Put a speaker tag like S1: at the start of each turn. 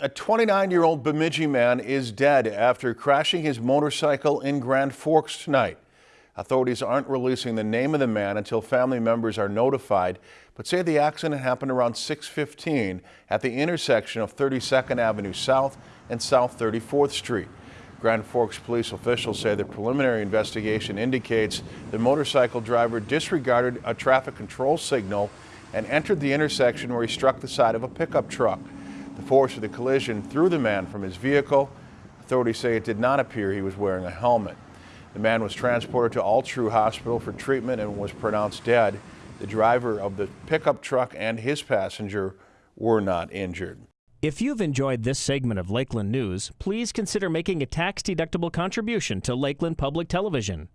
S1: A 29-year-old Bemidji man is dead after crashing his motorcycle in Grand Forks tonight. Authorities aren't releasing the name of the man until family members are notified, but say the accident happened around 6:15 at the intersection of 32nd Avenue South and South 34th Street. Grand Forks police officials say the preliminary investigation indicates the motorcycle driver disregarded a traffic control signal and entered the intersection where he struck the side of a pickup truck. The force of the collision threw the man from his vehicle. Authorities say it did not appear he was wearing a helmet. The man was transported to Altru Hospital for treatment and was pronounced dead. The driver of the pickup truck and his passenger were not injured.
S2: If you've enjoyed this segment of Lakeland News, please consider making a tax-deductible contribution to Lakeland Public Television.